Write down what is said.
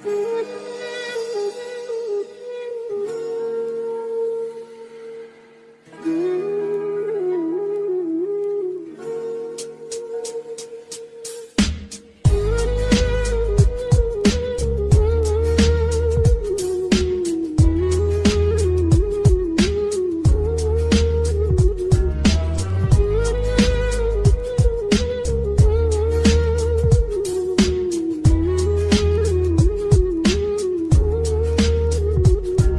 Good